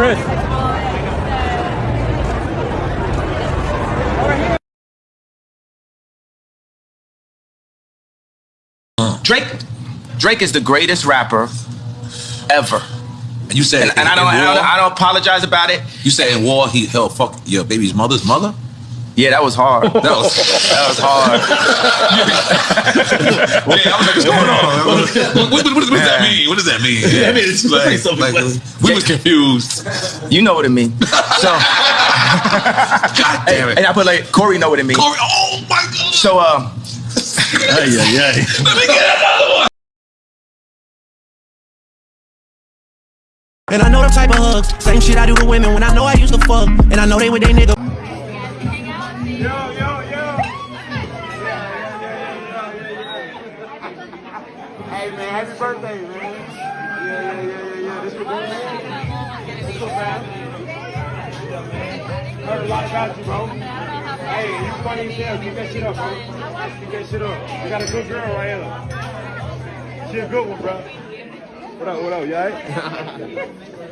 Chris. Drake, Drake is the greatest rapper ever. And you said, and, and, I, don't, I, don't, I don't, apologize about it. You said, "War, he held fuck your baby's mother's mother." Yeah, that was hard. That was That was hard. yeah. I was like, what's going on? What, what, what, what does that mean? What does that mean? Yeah, I mean, it's like, something like, like- we was confused. You know what it means. So, God damn it. and I put like Corey know what it means. Corey, oh my god. So, um, Ay, ay, ay. Let me get another one. And I know the type of hugs. Same shit I do to women when I know I used to fuck. And I know they with they nigga. Hey man, happy birthday, man. Yeah, yeah, yeah, yeah, yeah. This what This what man. Heard a lot about you, bro. Hey, you funny as hell. Keep that shit up, bro. Keep that shit up. You got a good girl right here. She a good one, bro. What up, what up, alright?